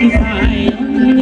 ពីសាយ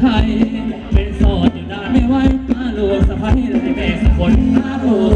ไทย เป็นโสดอยู่นานไม่ไหวมาลูกสะพ้ายไรแม่สักคนมาลูก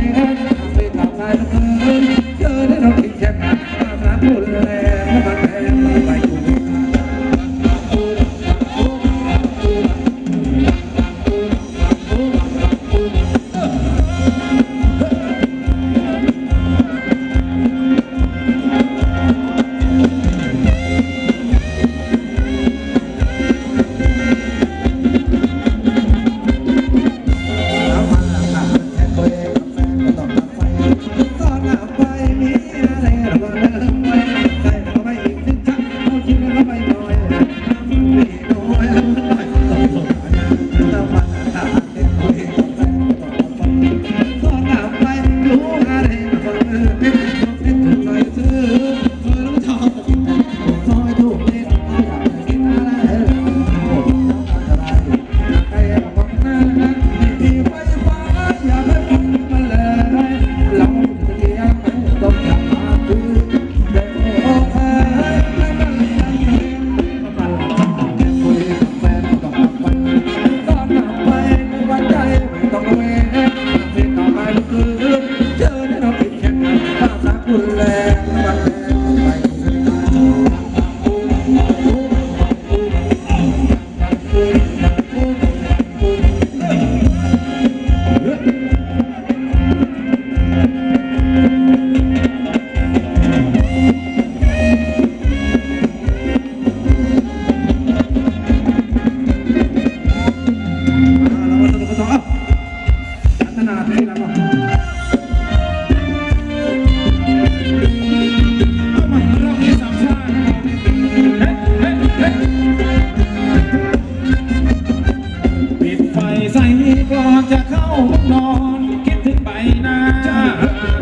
Yeah.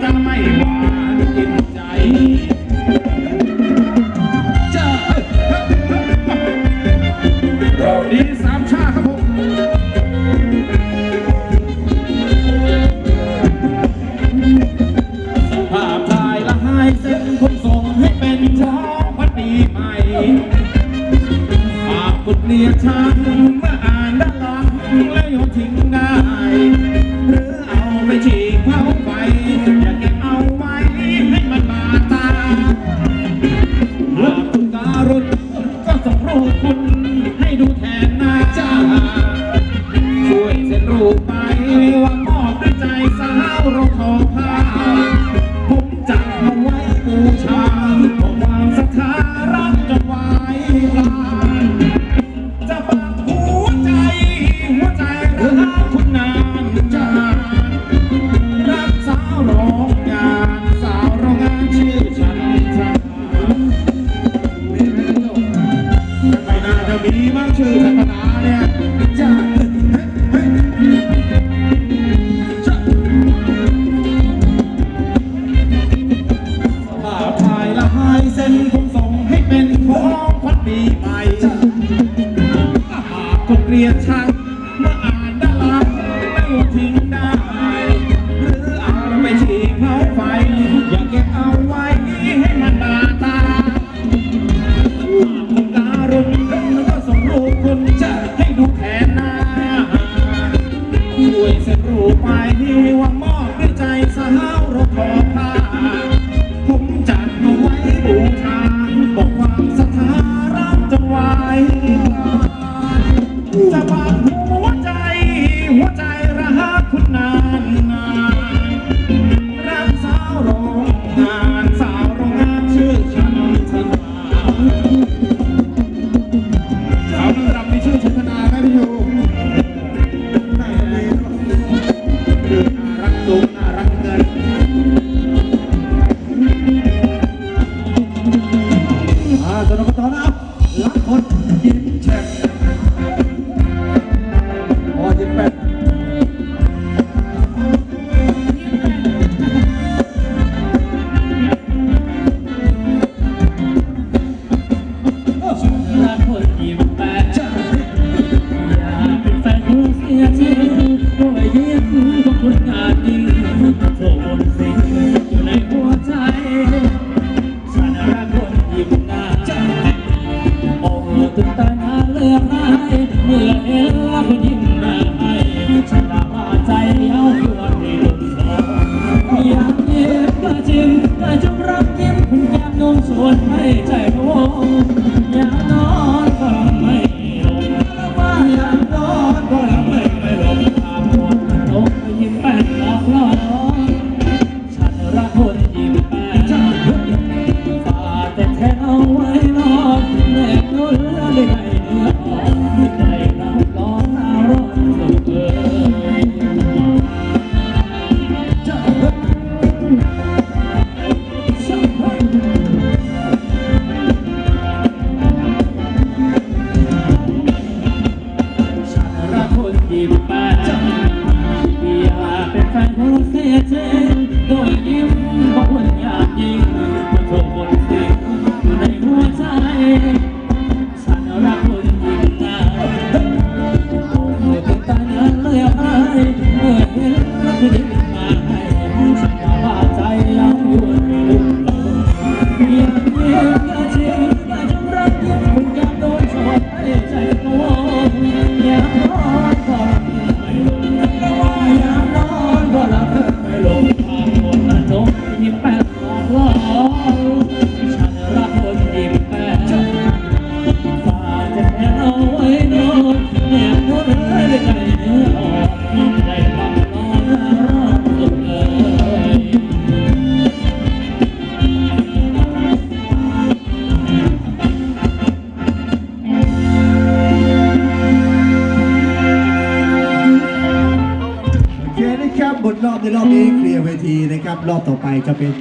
จะาเดีสามชาครับผมภาพถ่ายละหายเส้นผมส่งให้เป็นเช้าพันปีใหม่ภาพกดเนียชันเมื่ออ่านด้านหลังแล้วโยนทิ้งได้ Bible. Priyatan รอบต่อไปจะเป็น